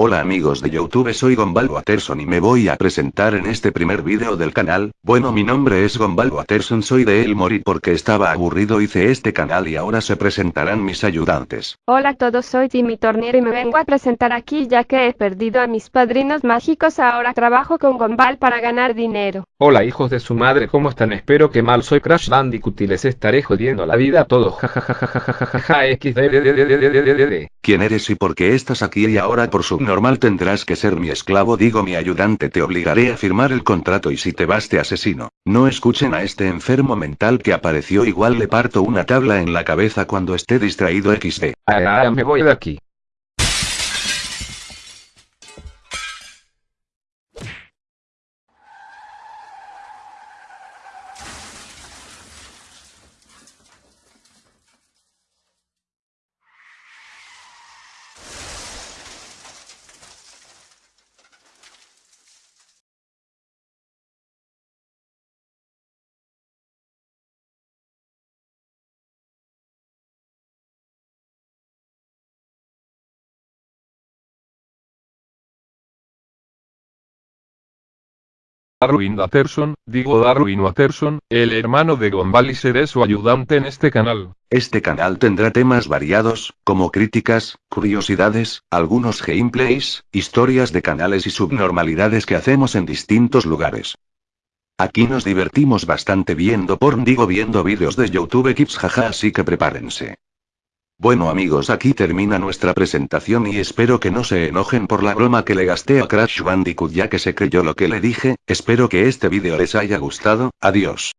Hola amigos de Youtube soy Gombal Watterson y me voy a presentar en este primer vídeo del canal, bueno mi nombre es Gombal Watterson soy de Elmore y porque estaba aburrido hice este canal y ahora se presentarán mis ayudantes. Hola a todos soy Jimmy Tornier y me vengo a presentar aquí ya que he perdido a mis padrinos mágicos ahora trabajo con Gombal para ganar dinero. Hola hijos de su madre, ¿cómo están? Espero que mal soy Crash Bandicoot y les estaré jodiendo la vida a todos. Jajajajajajaja. ¿Quién eres y por qué estás aquí y ahora por subnormal tendrás que ser mi esclavo digo mi ayudante te obligaré a firmar el contrato y si te vas te asesino. No escuchen a este enfermo mental que apareció igual le parto una tabla en la cabeza cuando esté distraído xd. Ah, me voy de aquí. Darwin Watterson, digo Darwin Watterson, el hermano de Gombal y seré su ayudante en este canal. Este canal tendrá temas variados, como críticas, curiosidades, algunos gameplays, historias de canales y subnormalidades que hacemos en distintos lugares. Aquí nos divertimos bastante viendo porn digo viendo vídeos de YouTube Kids jaja así que prepárense. Bueno amigos aquí termina nuestra presentación y espero que no se enojen por la broma que le gasté a Crash Bandicoot ya que se creyó lo que le dije, espero que este vídeo les haya gustado, adiós.